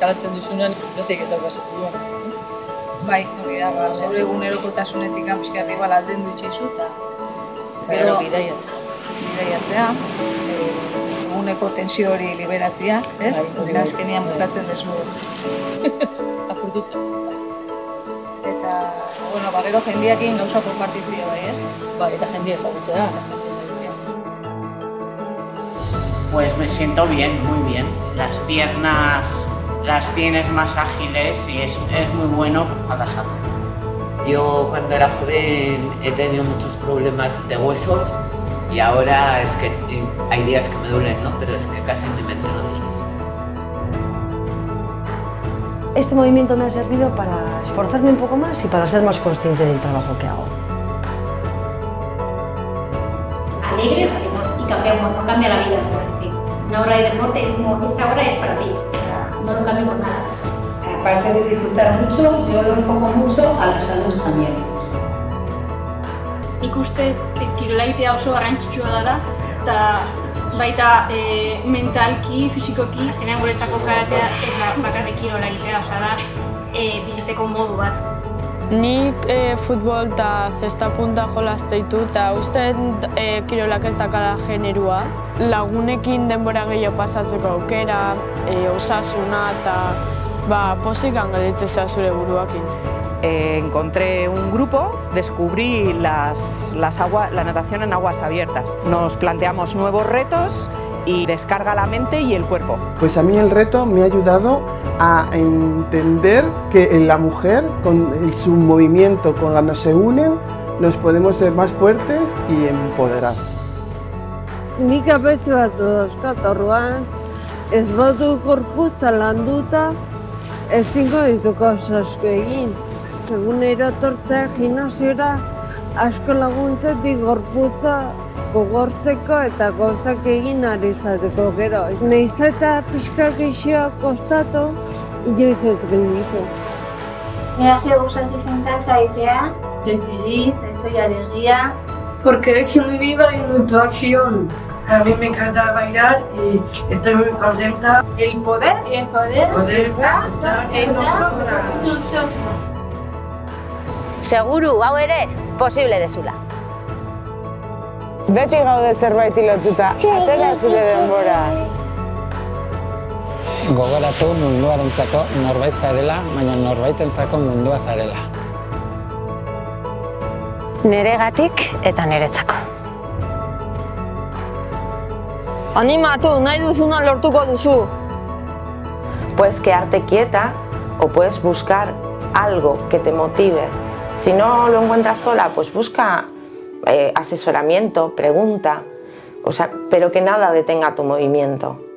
eskalatzen duzunean, besteik ez daukazu buruan. Bai, hori da, ba, zeure egunerokotasunetik pixka igual alden ditxeizu eta Gero bidaiatzen. bidaiatzea, eh, eguneko tensio hori liberatzea, ez? Bai, hori Bai, azkenean bukatzen dezu. Apurtuta. Eta, bueno, ba, gero jendiakin gauza konpartitzea bai, ez? Bai, eta. Jendia ezagutzea. Pues me siento bien, muy bien. Las piernas las tienes más ágiles y es, es muy bueno para la salud. Yo cuando era joven he tenido muchos problemas de huesos y ahora es que hay días que me duelen, ¿no? Pero es que casi ni me entero de ellos. Este movimiento me ha servido para esforzarme un poco más y para ser más consciente del trabajo que hago. alegre salimos y cambiamos, no cambia la vida, por decir. Una hora de deporte es como, esta hora es para ti, no lo cambio por nada. Aparte de disfrutar mucho, yo lo enfoco mucho a la salud también. Nik uste eh, kirola egitea oso garrantzitsua dela, eta baita e, mentalki, fisikoki, Azkenean guretzako karatea ez da bakarrik kirola egitea, osea da e, bizitzeko modu bat. Nik e, futbol eta zesta punta jolazte ditu eta uste e, kirolak ez dakala generua. Lagunekin denbora gehiago pasatzeko aukera, e, osasuna eta ba, posik angaditzea zure buruakin. Eh, encontré un grupo, descubrí las, las agua- la natación en aguas abiertas. Nos planteamos nuevos retos y descarga la mente y el cuerpo. Pues a mí el reto me ha ayudado a entender que en la mujer, con el- su movimiento, cuando se unen, nos podemos ser más fuertes y empoderar. Nik abeste bat dauzkat orduan, ez badu gorputza landuta, ezingo dituko asko egin. Egunero etortzea gimnasiora asko laguntzetik gorputza gogortzeko eta gozak egin ari izateko gero. Naiz eta pixka geixoa kostatu, inoiz ez gelditu. Me hace gustar disfrutar idea. Estoy feliz, estoy alegría, porque es muy viva y muy pasión. A mí me encanta bailar y estoy muy contenta. El poder, el poder, Poder está estar en nosotras. nosotras. Seguru, hau ere, posible dezula. Beti gaude zerbaiti lotuta, atera zure denbora. Gogoratu munduarentzako norbait zarela, baina norbaitentzako mundua zarela. Neregatik eta neretzako. Animatu, nahi duzuna lortuko duzu. Puedes quedarte quieta o puedes buscar algo que te motive. Si no lo encuentras sola, pues busca eh, asesoramiento, pregunta, o sea, pero que nada detenga tu movimiento.